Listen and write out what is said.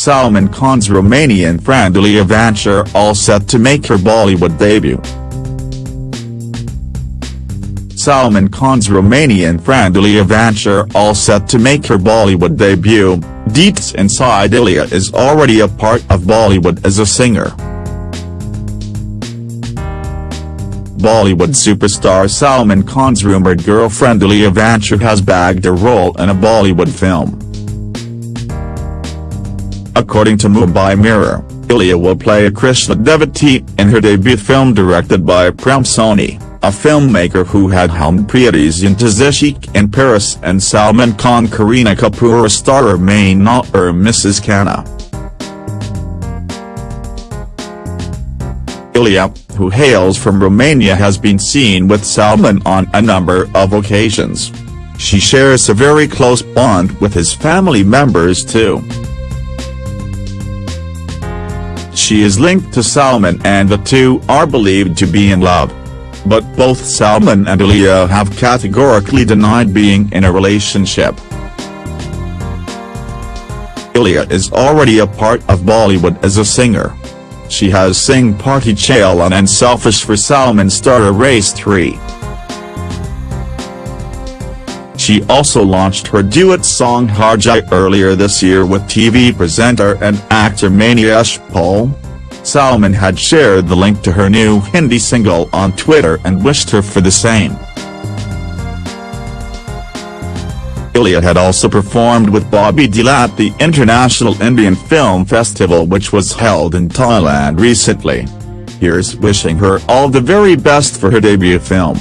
Salman Khan's Romanian friend Ilia Vanch all set to make her Bollywood debut. Salman Khan's Romanian friend Ilia Vanch all set to make her Bollywood debut, Deets inside Ilia is already a part of Bollywood as a singer. Bollywood superstar Salman Khan's rumoured girlfriend Ilia Vanch has bagged a role in a Bollywood film. According to Mumbai Mirror, Ilia will play a Krishna devotee in her debut film directed by Prem Soni, a filmmaker who had helmed Preity Zinta in Paris and Salman Khan Kareena Kapoor starrer Main Aurr Mrs. Khanna. Ilia, who hails from Romania has been seen with Salman on a number of occasions. She shares a very close bond with his family members too. She is linked to Salman and the two are believed to be in love. But both Salman and Ilia have categorically denied being in a relationship. Ilia is already a part of Bollywood as a singer. She has sing Party Chale On and Selfish for Salman starter Race 3. She also launched her duet song Harjai earlier this year with TV presenter and actor Maniesh Paul. Salman had shared the link to her new Hindi single on Twitter and wished her for the same. Ilia had also performed with Bobby Deol at the International Indian Film Festival which was held in Thailand recently. Here's wishing her all the very best for her debut film.